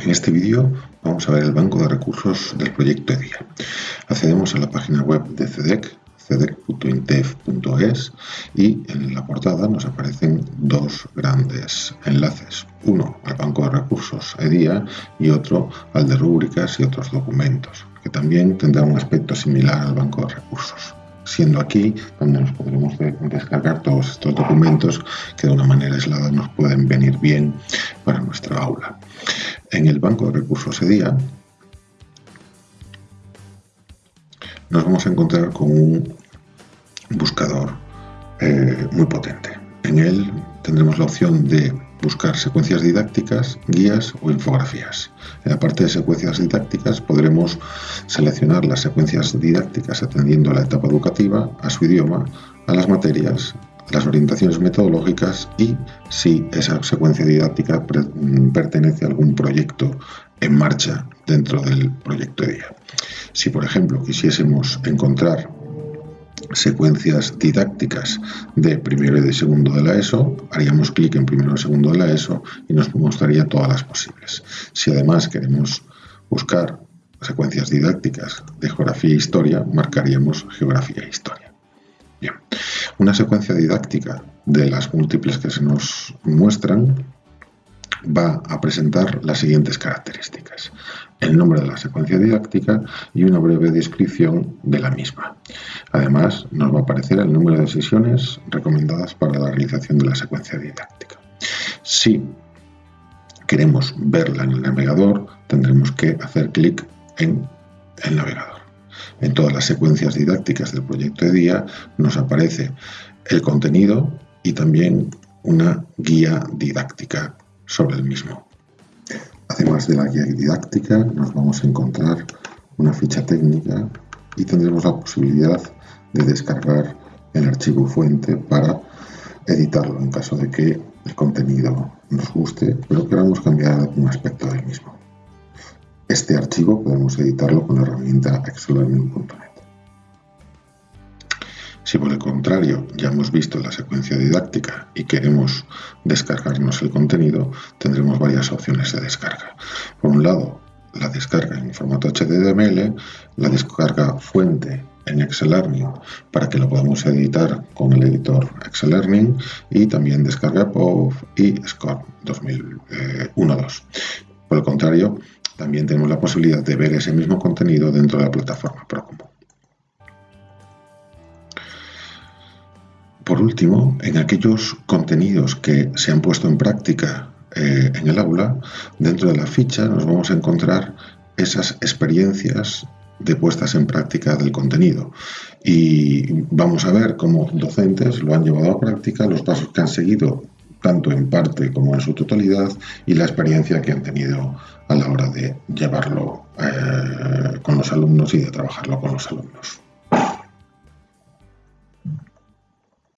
En este vídeo vamos a ver el banco de recursos del proyecto EDIA. Accedemos a la página web de CEDEC, cedec.intef.es y en la portada nos aparecen dos grandes enlaces. Uno al banco de recursos EDIA y otro al de rúbricas y otros documentos, que también tendrá un aspecto similar al banco de recursos siendo aquí donde nos podremos descargar todos estos documentos que de una manera aislada nos pueden venir bien para nuestra aula. En el banco de recursos EDIA nos vamos a encontrar con un buscador eh, muy potente. En él tendremos la opción de buscar secuencias didácticas, guías o infografías. En la parte de secuencias didácticas podremos seleccionar las secuencias didácticas atendiendo a la etapa educativa, a su idioma, a las materias, las orientaciones metodológicas y si esa secuencia didáctica pertenece a algún proyecto en marcha dentro del proyecto día. Si por ejemplo quisiésemos encontrar secuencias didácticas de primero y de segundo de la ESO, haríamos clic en primero y segundo de la ESO y nos mostraría todas las posibles. Si además queremos buscar secuencias didácticas de geografía e historia, marcaríamos geografía e historia. Una secuencia didáctica de las múltiples que se nos muestran va a presentar las siguientes características. El nombre de la secuencia didáctica y una breve descripción de la misma. Además, nos va a aparecer el número de sesiones recomendadas para la realización de la secuencia didáctica. Si queremos verla en el navegador, tendremos que hacer clic en el navegador. En todas las secuencias didácticas del proyecto de día nos aparece el contenido y también una guía didáctica sobre el mismo. Además de la guía didáctica, nos vamos a encontrar una ficha técnica y tendremos la posibilidad de descargar el archivo fuente para editarlo en caso de que el contenido nos guste, pero queramos cambiar algún aspecto del mismo. Este archivo podemos editarlo con la herramienta excellearning.net. Si por el contrario ya hemos visto la secuencia didáctica y queremos descargarnos el contenido, tendremos varias opciones de descarga. Por un lado, la descarga en formato HTML, la descarga fuente en Excel Learning para que lo podamos editar con el editor Excel Learning y también descarga POV y SCORE 2001-2. Por el contrario, también tenemos la posibilidad de ver ese mismo contenido dentro de la plataforma Procompu. Por último, en aquellos contenidos que se han puesto en práctica eh, en el aula, dentro de la ficha nos vamos a encontrar esas experiencias de puestas en práctica del contenido. Y vamos a ver cómo docentes lo han llevado a práctica, los pasos que han seguido tanto en parte como en su totalidad y la experiencia que han tenido a la hora de llevarlo eh, con los alumnos y de trabajarlo con los alumnos.